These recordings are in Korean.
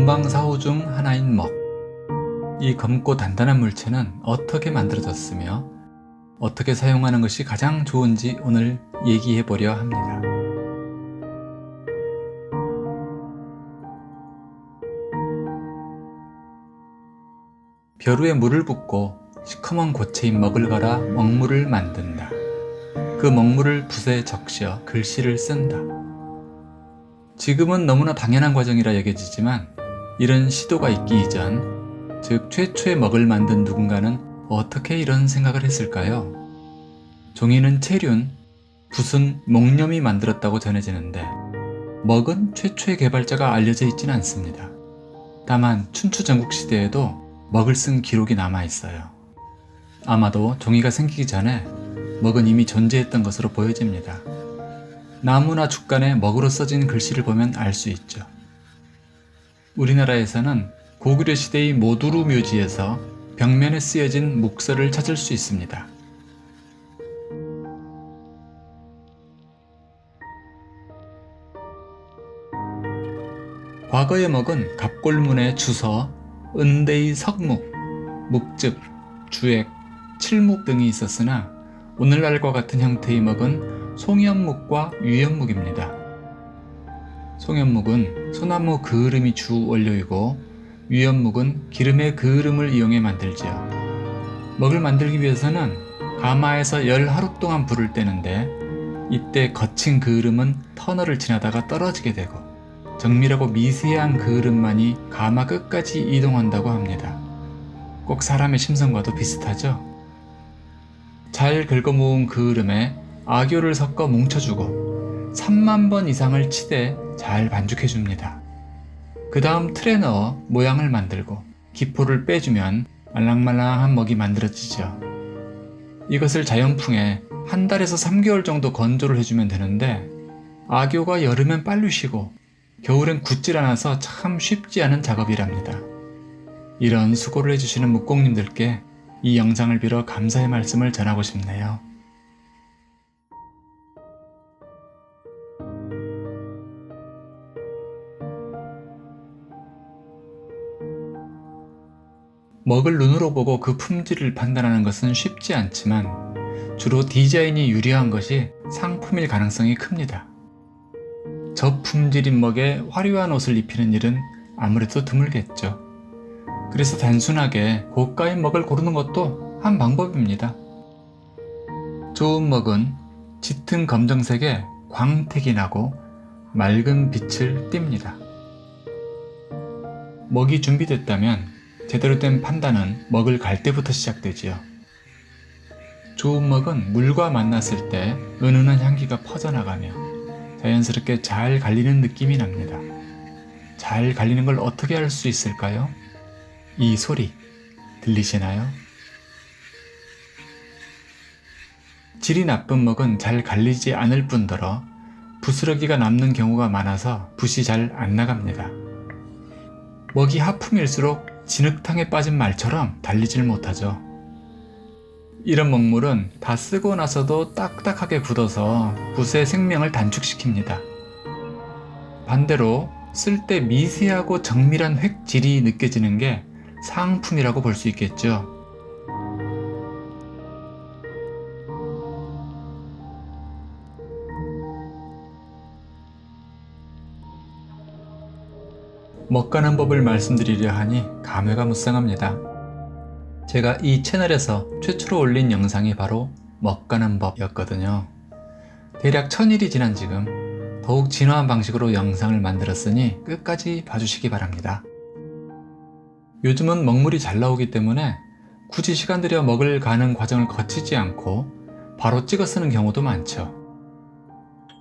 문방사호 중 하나인 먹. 이 검고 단단한 물체는 어떻게 만들어졌으며 어떻게 사용하는 것이 가장 좋은지 오늘 얘기해 보려 합니다. 벼루에 물을 붓고 시커먼 고체인 먹을 갈아 먹물을 만든다. 그 먹물을 붓에 적셔 글씨를 쓴다. 지금은 너무나 당연한 과정이라 여겨지지만 이런 시도가 있기 이전, 즉 최초의 먹을 만든 누군가는 어떻게 이런 생각을 했을까요? 종이는 체륜, 붓은 목념이 만들었다고 전해지는데 먹은 최초의 개발자가 알려져 있지는 않습니다. 다만 춘추 전국 시대에도 먹을 쓴 기록이 남아있어요. 아마도 종이가 생기기 전에 먹은 이미 존재했던 것으로 보여집니다. 나무나 죽간에 먹으로 써진 글씨를 보면 알 수 있죠. 우리나라에서는 고구려 시대의 모두루 묘지에서 벽면에 쓰여진 묵서를 찾을 수 있습니다. 과거의 먹은 갑골문의 주서, 은대의 석묵, 묵즙, 주액, 칠묵 등이 있었으나 오늘날과 같은 형태의 먹은 송연묵과 유연묵입니다. 송연묵은 소나무 그을음이 주 원료이고 유연묵은 기름의 그을음을 이용해 만들지요. 먹을 만들기 위해서는 가마에서 열 하루 동안 불을 떼는데 이때 거친 그을음은 터널을 지나다가 떨어지게 되고 정밀하고 미세한 그을음만이 가마 끝까지 이동한다고 합니다. 꼭 사람의 심성과도 비슷하죠? 잘 긁어모은 그을음에 악교를 섞어 뭉쳐주고 3만 번 이상을 치대 잘 반죽해줍니다. 그 다음 틀에 넣어 모양을 만들고 기포를 빼주면 말랑말랑한 먹이 만들어지죠. 이것을 자연풍에 한 달에서 3개월 정도 건조를 해주면 되는데 악교가 여름엔 빨리 쉬고 겨울엔 굳질 않아서 참 쉽지 않은 작업이랍니다. 이런 수고를 해주시는 묵공님들께 이 영상을 빌어 감사의 말씀을 전하고 싶네요. 먹을 눈으로 보고 그 품질을 판단하는 것은 쉽지 않지만 주로 디자인이 유리한 것이 상품일 가능성이 큽니다. 저품질인 먹에 화려한 옷을 입히는 일은 아무래도 드물겠죠. 그래서 단순하게 고가인 먹을 고르는 것도 한 방법입니다. 좋은 먹은 짙은 검정색에 광택이 나고 맑은 빛을 띱니다. 먹이 준비됐다면 제대로 된 판단은 먹을 갈 때부터 시작되지요. 좋은 먹은 물과 만났을 때 은은한 향기가 퍼져나가며 자연스럽게 잘 갈리는 느낌이 납니다. 잘 갈리는 걸 어떻게 할수 있을까요? 이 소리 들리시나요? 질이 나쁜 먹은 잘 갈리지 않을 뿐더러 부스러기가 남는 경우가 많아서 붓이 잘 안 나갑니다. 먹이 하품일수록 진흙탕에 빠진 말처럼 달리질 못하죠. 이런 먹물은 다 쓰고 나서도 딱딱하게 굳어서 붓의 생명을 단축시킵니다. 반대로 쓸 때 미세하고 정밀한 획질이 느껴지는 게 상품이라고 볼 수 있겠죠. 먹가는 법을 말씀드리려 하니 감회가 무쌍합니다. 제가 이 채널에서 최초로 올린 영상이 바로 먹가는 법이었거든요. 대략 천일이 지난 지금 더욱 진화한 방식으로 영상을 만들었으니 끝까지 봐주시기 바랍니다. 요즘은 먹물이 잘 나오기 때문에 굳이 시간 들여 먹을 가는 과정을 거치지 않고 바로 찍어 쓰는 경우도 많죠.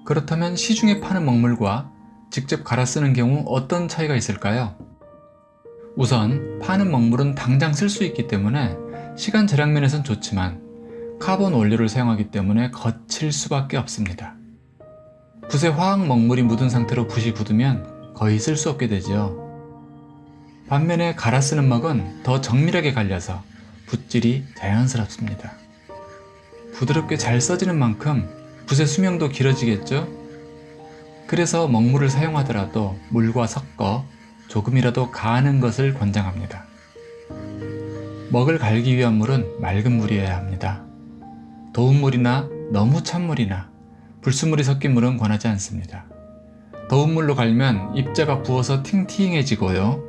그렇다면 시중에 파는 먹물과 직접 갈아 쓰는 경우 어떤 차이가 있을까요? 우선 파는 먹물은 당장 쓸 수 있기 때문에 시간 절약 면에선 좋지만 카본 원료를 사용하기 때문에 거칠 수밖에 없습니다. 붓에 화학 먹물이 묻은 상태로 붓이 굳으면 거의 쓸 수 없게 되죠. 반면에 갈아 쓰는 먹은 더 정밀하게 갈려서 붓질이 자연스럽습니다. 부드럽게 잘 써지는 만큼 붓의 수명도 길어지겠죠? 그래서 먹물을 사용하더라도 물과 섞어 조금이라도 가는 것을 권장합니다. 먹을 갈기 위한 물은 맑은 물이어야 합니다. 더운 물이나 너무 찬 물이나 불순물이 섞인 물은 권하지 않습니다. 더운 물로 갈면 입자가 부어서 팅팅해지고요.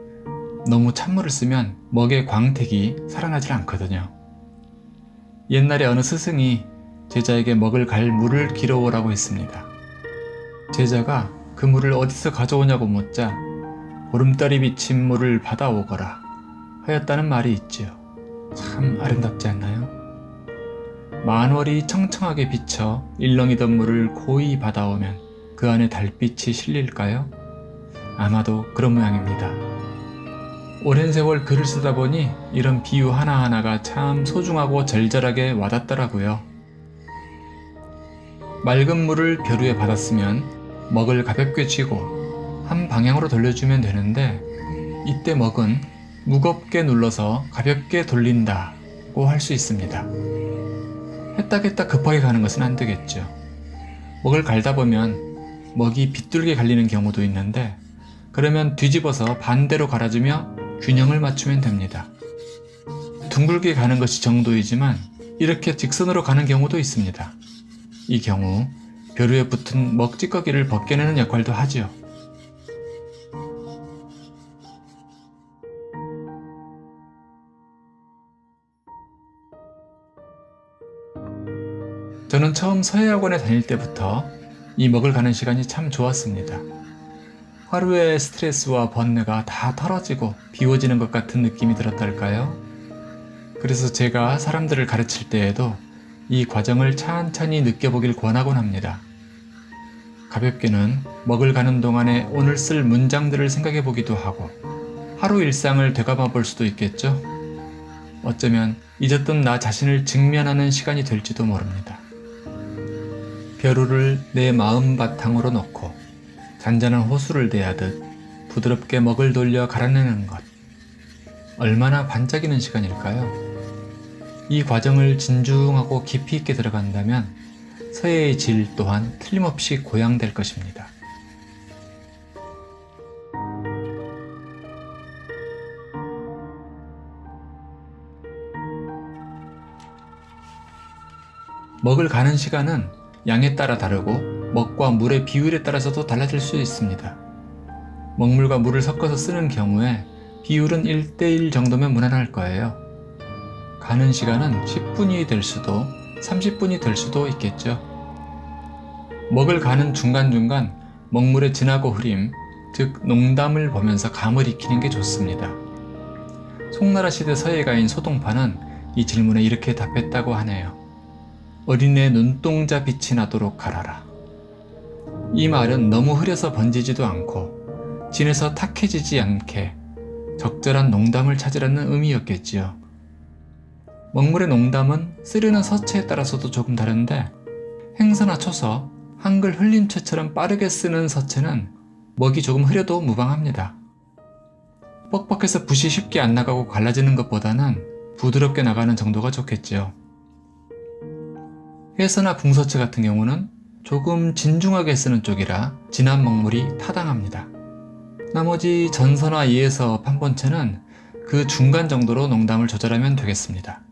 너무 찬물을 쓰면 먹의 광택이 살아나질 않거든요. 옛날에 어느 스승이 제자에게 먹을 갈 물을 길어오라고 했습니다. 제자가 그 물을 어디서 가져오냐고 묻자 보름달이 비친 물을 받아오거라 하였다는 말이 있지요. 참 아름답지 않나요? 만월이 청청하게 비쳐 일렁이던 물을 고이 받아오면 그 안에 달빛이 실릴까요? 아마도 그런 모양입니다. 오랜 세월 글을 쓰다 보니 이런 비유 하나하나가 참 소중하고 절절하게 와닿더라고요. 맑은 물을 벼루에 받았으면 먹을 가볍게 쥐고 한 방향으로 돌려주면 되는데 이때 먹은 무겁게 눌러서 가볍게 돌린다 고 할 수 있습니다. 했다했다 급하게 가는 것은 안 되겠죠. 먹을 갈다 보면 먹이 비뚤게 갈리는 경우도 있는데 그러면 뒤집어서 반대로 갈아주며 균형을 맞추면 됩니다. 둥글게 가는 것이 정도이지만 이렇게 직선으로 가는 경우도 있습니다. 이 경우 벼루에 붙은 먹찌꺼기를 벗겨내는 역할도 하지요. 저는 처음 서예학원에 다닐 때부터 이 먹을 가는 시간이 참 좋았습니다. 하루의 스트레스와 번뇌가 다 털어지고 비워지는 것 같은 느낌이 들었달까요? 그래서 제가 사람들을 가르칠 때에도 이 과정을 찬찬히 느껴보길 권하곤 합니다. 가볍게는 먹을 가는 동안에 오늘 쓸 문장들을 생각해 보기도 하고 하루 일상을 되감아 볼 수도 있겠죠? 어쩌면 잊었던 나 자신을 직면하는 시간이 될지도 모릅니다. 벼루를 내 마음 바탕으로 놓고 잔잔한 호수를 대하듯 부드럽게 먹을 돌려 갈아내는 것. 얼마나 반짝이는 시간일까요? 이 과정을 진중하고 깊이 있게 들어간다면 서예의 질 또한 틀림없이 고양될 것입니다. 먹을 가는 시간은 양에 따라 다르고 먹과 물의 비율에 따라서도 달라질 수 있습니다. 먹물과 물을 섞어서 쓰는 경우에 비율은 1대1 정도면 무난할 거예요. 가는 시간은 10분이 될 수도 30분이 될 수도 있겠죠. 먹을 가는 중간중간 먹물의 진하고 흐림, 즉 농담을 보면서 감을 익히는 게 좋습니다. 송나라 시대 서예가인 소동파는 이 질문에 이렇게 답했다고 하네요. 어린애 눈동자 빛이 나도록 갈아라. 이 말은 너무 흐려서 번지지도 않고 진에서 탁해지지 않게 적절한 농담을 찾으라는 의미였겠지요. 먹물의 농담은 쓰려는 서체에 따라서도 조금 다른데 행서나 초서, 한글 흘림체처럼 빠르게 쓰는 서체는 먹이 조금 흐려도 무방합니다. 뻑뻑해서 붓이 쉽게 안 나가고 갈라지는 것보다는 부드럽게 나가는 정도가 좋겠지요. 회서나 궁서체 같은 경우는 조금 진중하게 쓰는 쪽이라 진한 먹물이 타당합니다. 나머지 전서나 예서, 판본체는 그 중간 정도로 농담을 조절하면 되겠습니다.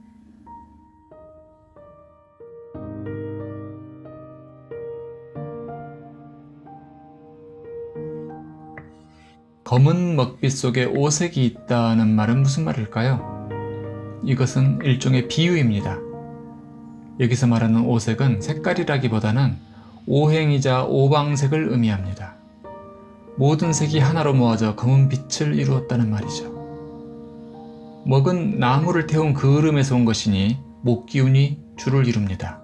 검은 먹빛 속에 오색이 있다는 말은 무슨 말일까요? 이것은 일종의 비유입니다. 여기서 말하는 오색은 색깔이라기보다는 오행이자 오방색을 의미합니다. 모든 색이 하나로 모아져 검은 빛을 이루었다는 말이죠. 먹은 나무를 태운 그 흐름에서 온 것이니 목기운이 주를 이룹니다.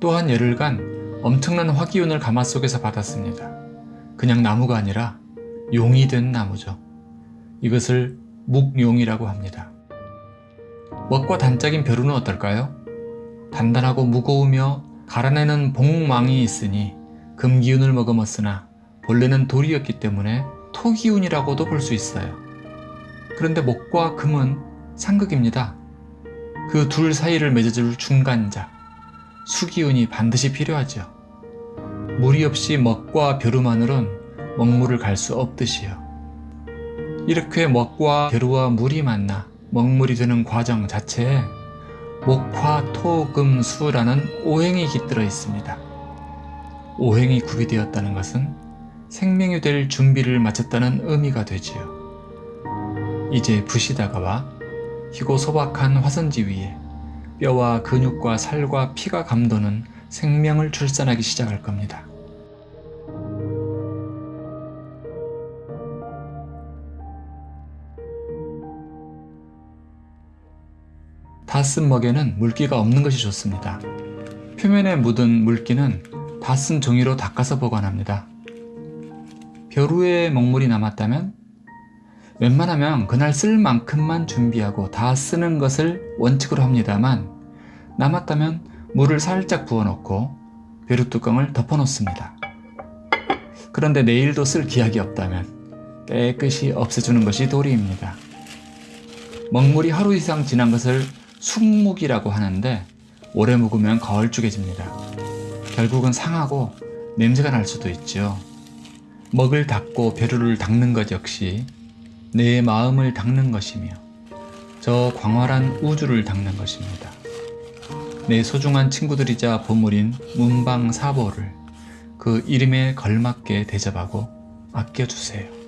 또한 열흘간 엄청난 화기운을 가마 속에서 받았습니다. 그냥 나무가 아니라 용이 된 나무죠. 이것을 묵용이라고 합니다. 먹과 단짝인 벼루는 어떨까요? 단단하고 무거우며 갈아내는 복망이 있으니 금기운을 머금었으나 본래는 돌이었기 때문에 토기운이라고도 볼 수 있어요. 그런데 목과 금은 상극입니다. 그 둘 사이를 맺어줄 중간자, 수기운이 반드시 필요하죠. 무리 없이 먹과 벼루만으론 먹물을 갈 수 없듯이요. 이렇게 먹과 벼루와 물이 만나 먹물이 되는 과정 자체에 목화, 토, 금, 수라는 오행이 깃들어 있습니다. 오행이 구비되었다는 것은 생명이 될 준비를 마쳤다는 의미가 되지요. 이제 붓이 다가와 희고 소박한 화선지 위에 뼈와 근육과 살과 피가 감도는 생명을 출산하기 시작할 겁니다. 다 쓴 먹에는 물기가 없는 것이 좋습니다. 표면에 묻은 물기는 다 쓴 종이로 닦아서 보관합니다. 벼루에 먹물이 남았다면 웬만하면 그날 쓸 만큼만 준비하고 다 쓰는 것을 원칙으로 합니다만 남았다면 물을 살짝 부어놓고 벼루 뚜껑을 덮어놓습니다. 그런데 내일도 쓸 기약이 없다면 깨끗이 없애주는 것이 도리입니다. 먹물이 하루 이상 지난 것을 숙묵이라고 하는데 오래 묵으면 거울쭉해집니다. 결국은 상하고 냄새가 날 수도 있죠. 먹을 닦고 벼루를 닦는 것 역시 내 마음을 닦는 것이며 저 광활한 우주를 닦는 것입니다. 내 소중한 친구들이자 보물인 문방사보를 그 이름에 걸맞게 대접하고 아껴주세요.